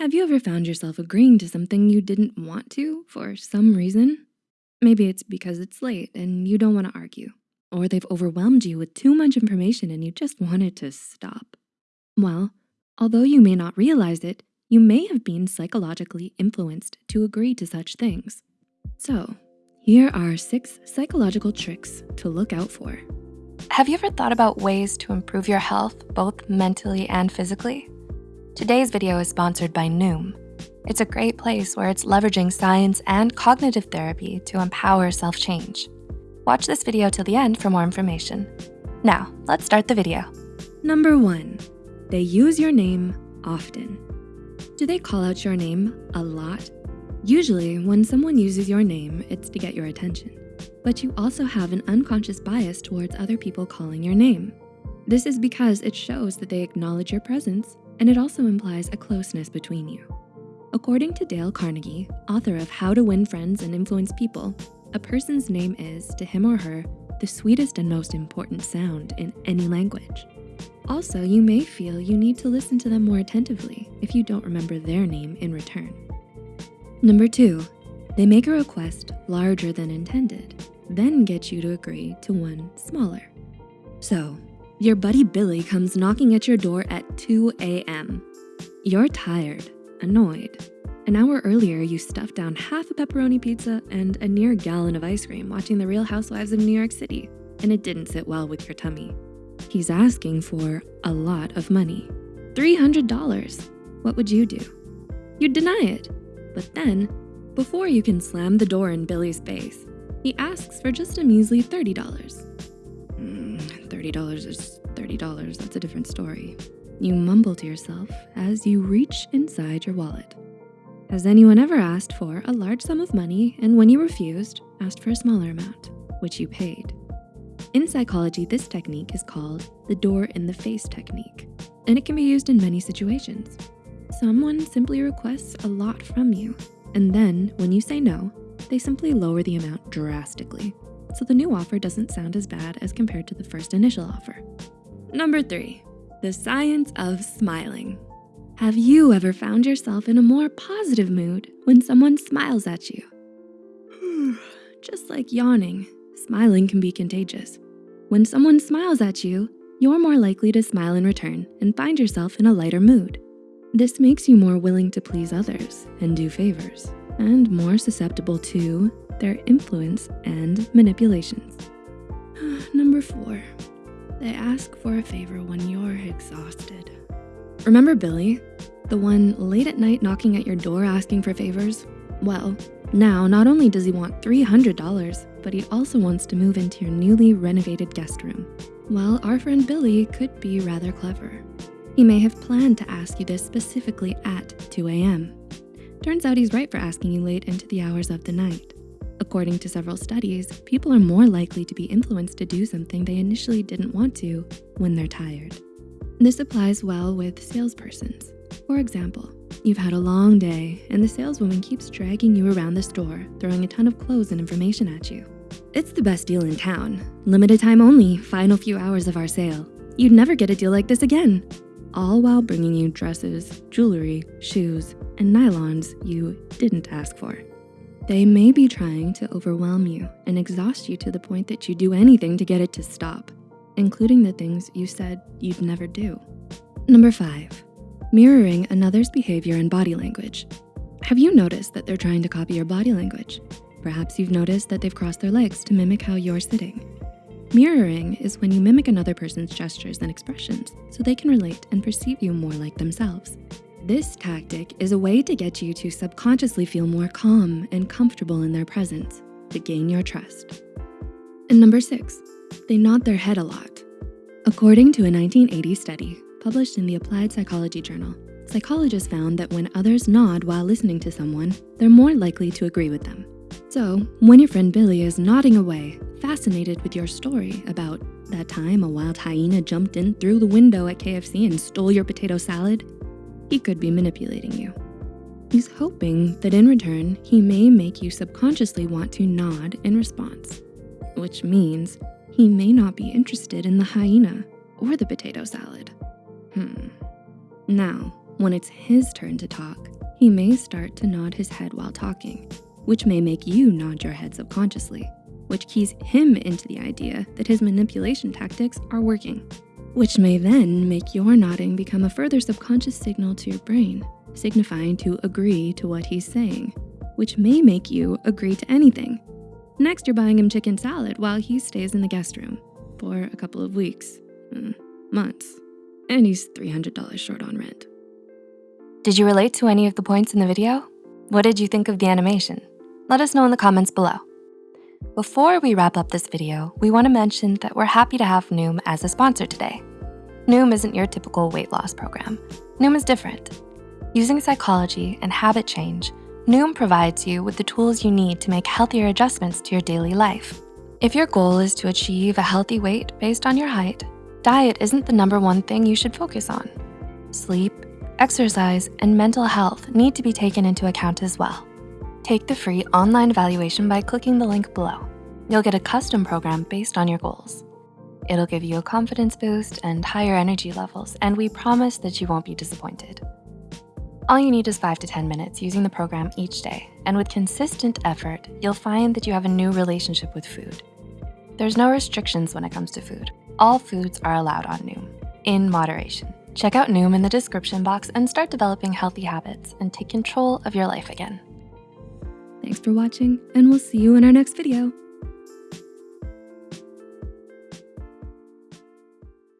Have you ever found yourself agreeing to something you didn't want to for some reason? Maybe it's because it's late and you don't wanna argue, or they've overwhelmed you with too much information and you just wanted to stop. Well, although you may not realize it, you may have been psychologically influenced to agree to such things. So here are six psychological tricks to look out for. Have you ever thought about ways to improve your health, both mentally and physically? Today's video is sponsored by Noom. It's a great place where it's leveraging science and cognitive therapy to empower self-change. Watch this video till the end for more information. Now, let's start the video. Number one, they use your name often. Do they call out your name a lot? Usually, when someone uses your name, it's to get your attention. But you also have an unconscious bias towards other people calling your name. This is because it shows that they acknowledge your presence and it also implies a closeness between you. According to Dale Carnegie, author of How to Win Friends and Influence People, a person's name is, to him or her, the sweetest and most important sound in any language. Also, you may feel you need to listen to them more attentively if you don't remember their name in return. Number two, they make a request larger than intended, then get you to agree to one smaller. So your buddy Billy comes knocking at your door at 2 a.m. You're tired, annoyed. An hour earlier, you stuffed down half a pepperoni pizza and a near gallon of ice cream watching The Real Housewives of New York City, and it didn't sit well with your tummy. He's asking for a lot of money, $300. What would you do? You'd deny it. But then, before you can slam the door in Billy's face, he asks for just a measly $30. $30 is $30, that's a different story. You mumble to yourself as you reach inside your wallet. Has anyone ever asked for a large sum of money and when you refused, asked for a smaller amount, which you paid? In psychology, this technique is called the door in the face technique, and it can be used in many situations. Someone simply requests a lot from you, and then when you say no, they simply lower the amount drastically so the new offer doesn't sound as bad as compared to the first initial offer. Number three, the science of smiling. Have you ever found yourself in a more positive mood when someone smiles at you? Just like yawning, smiling can be contagious. When someone smiles at you, you're more likely to smile in return and find yourself in a lighter mood. This makes you more willing to please others and do favors and more susceptible to their influence and manipulations. Number four, they ask for a favor when you're exhausted. Remember Billy, the one late at night knocking at your door asking for favors? Well, now not only does he want $300, but he also wants to move into your newly renovated guest room. Well, our friend Billy could be rather clever. He may have planned to ask you this specifically at 2 a.m. Turns out he's right for asking you late into the hours of the night. According to several studies, people are more likely to be influenced to do something they initially didn't want to when they're tired. This applies well with salespersons. For example, you've had a long day and the saleswoman keeps dragging you around the store, throwing a ton of clothes and information at you. It's the best deal in town. Limited time only, final few hours of our sale. You'd never get a deal like this again. All while bringing you dresses, jewelry, shoes, and nylons you didn't ask for. They may be trying to overwhelm you and exhaust you to the point that you do anything to get it to stop, including the things you said you'd never do. Number five, mirroring another's behavior and body language. Have you noticed that they're trying to copy your body language? Perhaps you've noticed that they've crossed their legs to mimic how you're sitting. Mirroring is when you mimic another person's gestures and expressions so they can relate and perceive you more like themselves. This tactic is a way to get you to subconsciously feel more calm and comfortable in their presence to gain your trust. And number six, they nod their head a lot. According to a 1980 study published in the Applied Psychology Journal, psychologists found that when others nod while listening to someone, they're more likely to agree with them. So when your friend Billy is nodding away, fascinated with your story about that time a wild hyena jumped in through the window at KFC and stole your potato salad, he could be manipulating you. He's hoping that in return, he may make you subconsciously want to nod in response, which means he may not be interested in the hyena or the potato salad. Hmm. Now, when it's his turn to talk, He may start to nod his head while talking, which may make you nod your head subconsciously, which keys him into the idea that his manipulation tactics are working, which may then make your nodding become a further subconscious signal to your brain, signifying to agree to what he's saying, which may make you agree to anything. Next, you're buying him chicken salad while he stays in the guest room for a couple of weeks, mm, months, and he's $300 short on rent. Did you relate to any of the points in the video? What did you think of the animation? Let us know in the comments below. Before we wrap up this video, we wanna mention that we're happy to have Noom as a sponsor today. Noom isn't your typical weight loss program. Noom is different. Using psychology and habit change, Noom provides you with the tools you need to make healthier adjustments to your daily life. If your goal is to achieve a healthy weight based on your height, diet isn't the number one thing you should focus on. Sleep, exercise, and mental health need to be taken into account as well. Take the free online evaluation by clicking the link below. You'll get a custom program based on your goals. It'll give you a confidence boost and higher energy levels, and we promise that you won't be disappointed. All you need is five to 10 minutes using the program each day, and with consistent effort, you'll find that you have a new relationship with food. There's no restrictions when it comes to food. All foods are allowed on Noom, in moderation. Check out Noom in the description box and start developing healthy habits and take control of your life again. Thanks for watching, and we'll see you in our next video.